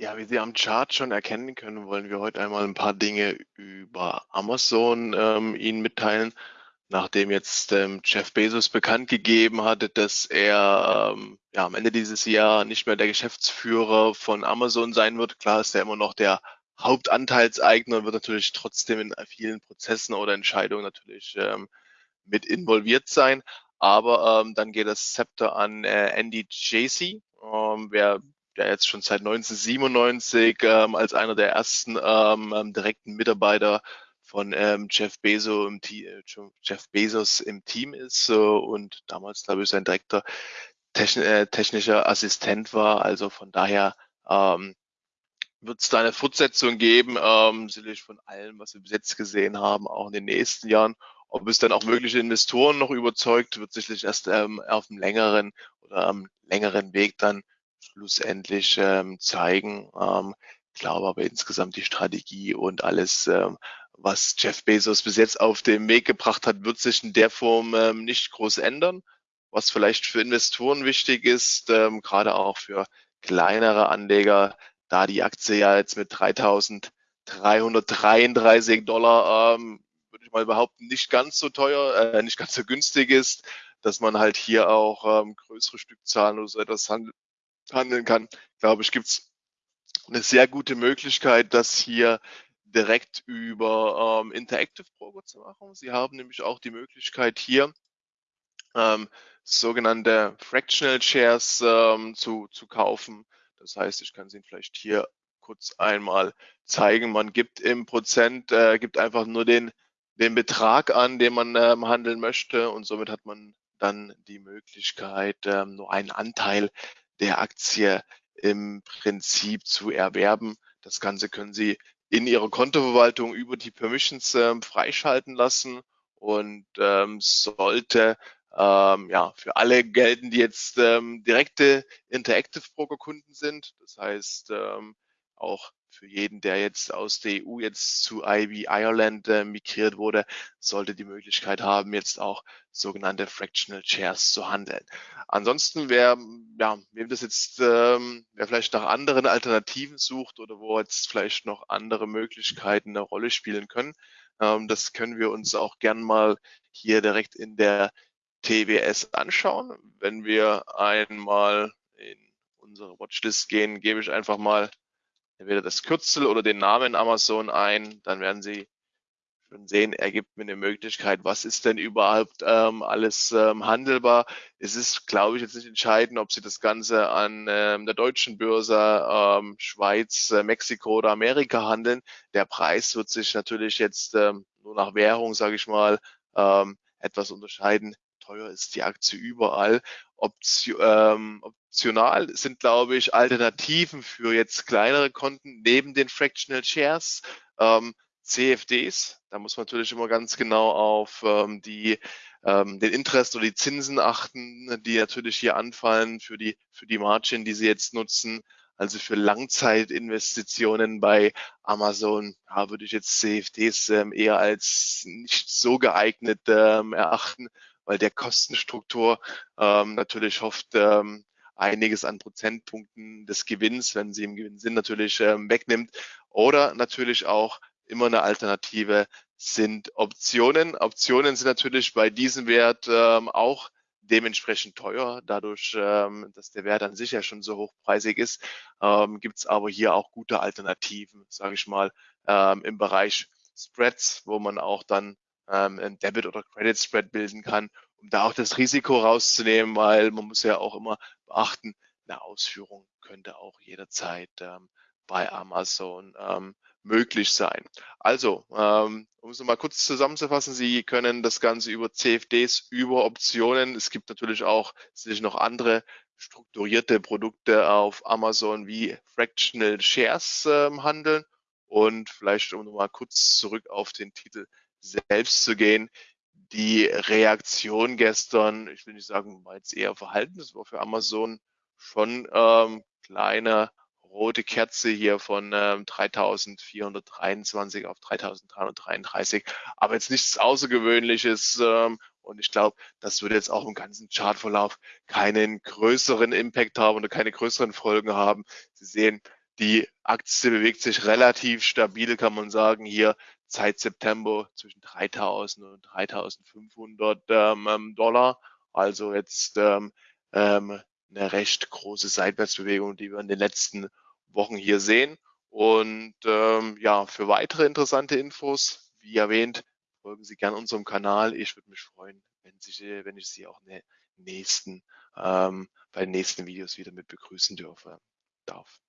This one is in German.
Ja, wie Sie am Chart schon erkennen können, wollen wir heute einmal ein paar Dinge über Amazon ähm, Ihnen mitteilen. Nachdem jetzt ähm, Jeff Bezos bekannt gegeben hatte, dass er ähm, ja, am Ende dieses Jahr nicht mehr der Geschäftsführer von Amazon sein wird. Klar ist er immer noch der Hauptanteilseigner und wird natürlich trotzdem in vielen Prozessen oder Entscheidungen natürlich ähm, mit involviert sein. Aber ähm, dann geht das Zepter an äh, Andy Jassy, ähm, wer der jetzt schon seit 1997 ähm, als einer der ersten ähm, ähm, direkten Mitarbeiter von ähm, Jeff, Bezos im äh, Jeff Bezos im Team ist äh, und damals, glaube ich, sein direkter techn äh, technischer Assistent war. Also von daher ähm, wird es da eine Fortsetzung geben, ähm, sicherlich von allem, was wir bis jetzt gesehen haben, auch in den nächsten Jahren. Ob es dann auch mögliche Investoren noch überzeugt, wird sicherlich erst ähm, auf einem längeren oder am längeren Weg dann schlussendlich ähm, zeigen. Ähm, glaube aber insgesamt die Strategie und alles, ähm, was Jeff Bezos bis jetzt auf den Weg gebracht hat, wird sich in der Form ähm, nicht groß ändern. Was vielleicht für Investoren wichtig ist, ähm, gerade auch für kleinere Anleger, da die Aktie ja jetzt mit 3.333 Dollar ähm, würde ich mal behaupten, nicht ganz so teuer, äh, nicht ganz so günstig ist, dass man halt hier auch ähm, größere Stückzahlen oder so etwas handel handeln kann, glaube ich, gibt es eine sehr gute Möglichkeit, das hier direkt über ähm, Interactive Broker zu machen. Sie haben nämlich auch die Möglichkeit hier ähm, sogenannte Fractional Shares ähm, zu, zu kaufen. Das heißt, ich kann Sie vielleicht hier kurz einmal zeigen. Man gibt im Prozent, äh, gibt einfach nur den den Betrag an, den man ähm, handeln möchte und somit hat man dann die Möglichkeit, ähm, nur einen Anteil der Aktie im Prinzip zu erwerben. Das Ganze können Sie in Ihrer Kontoverwaltung über die Permissions ähm, freischalten lassen und ähm, sollte ähm, ja für alle gelten, die jetzt ähm, direkte Interactive Broker Kunden sind. Das heißt ähm, auch für jeden, der jetzt aus der EU jetzt zu IB Ireland äh, migriert wurde, sollte die Möglichkeit haben, jetzt auch sogenannte Fractional Shares zu handeln. Ansonsten, wer, ja, wem das jetzt, ähm, wer vielleicht nach anderen Alternativen sucht oder wo jetzt vielleicht noch andere Möglichkeiten eine Rolle spielen können, ähm, das können wir uns auch gern mal hier direkt in der TWS anschauen. Wenn wir einmal in unsere Watchlist gehen, gebe ich einfach mal entweder das Kürzel oder den Namen Amazon ein, dann werden Sie schon sehen, er gibt mir eine Möglichkeit, was ist denn überhaupt ähm, alles ähm, handelbar. Es ist, glaube ich, jetzt nicht entscheidend, ob Sie das Ganze an ähm, der deutschen Börse, ähm, Schweiz, äh, Mexiko oder Amerika handeln. Der Preis wird sich natürlich jetzt ähm, nur nach Währung, sage ich mal, ähm, etwas unterscheiden. Teuer ist die Aktie überall. Option, ähm, optional sind, glaube ich, Alternativen für jetzt kleinere Konten neben den Fractional Shares. Ähm, CFDs, da muss man natürlich immer ganz genau auf ähm, die, ähm, den Interest oder die Zinsen achten, die natürlich hier anfallen für die, für die Margin, die Sie jetzt nutzen. Also für Langzeitinvestitionen bei Amazon ja, würde ich jetzt CFDs ähm, eher als nicht so geeignet ähm, erachten, weil der Kostenstruktur ähm, natürlich hofft, ähm, einiges an Prozentpunkten des Gewinns, wenn sie im Gewinn sind, natürlich ähm, wegnimmt. Oder natürlich auch immer eine Alternative sind Optionen. Optionen sind natürlich bei diesem Wert ähm, auch dementsprechend teuer. Dadurch, ähm, dass der Wert an sich ja schon so hochpreisig ist, ähm, gibt es aber hier auch gute Alternativen, sage ich mal, ähm, im Bereich Spreads, wo man auch dann ähm, ein Debit- oder Credit-Spread bilden kann, um da auch das Risiko rauszunehmen, weil man muss ja auch immer beachten, eine Ausführung könnte auch jederzeit ähm, bei Amazon ähm, möglich sein. Also, ähm, um es nochmal kurz zusammenzufassen, Sie können das Ganze über CFDs, über Optionen, es gibt natürlich auch sicherlich noch andere strukturierte Produkte auf Amazon wie Fractional Shares ähm, handeln. Und vielleicht, um nochmal kurz zurück auf den Titel selbst zu gehen, die Reaktion gestern, ich will nicht sagen, war jetzt eher verhalten, das war für Amazon schon ähm, kleine rote Kerze hier von ähm, 3423 auf 3333, aber jetzt nichts Außergewöhnliches. Ähm, und ich glaube, das würde jetzt auch im ganzen Chartverlauf keinen größeren Impact haben oder keine größeren Folgen haben. Sie sehen, die Aktie bewegt sich relativ stabil, kann man sagen, hier seit September zwischen 3000 und 3500 ähm, ähm, Dollar. Also jetzt ähm, ähm, eine recht große Seitwärtsbewegung, die wir in den letzten Wochen hier sehen. Und ähm, ja, für weitere interessante Infos, wie erwähnt, folgen Sie gerne unserem Kanal. Ich würde mich freuen, wenn, Sie, wenn ich Sie auch in den nächsten, ähm, bei den nächsten Videos wieder mit begrüßen dürfe, darf.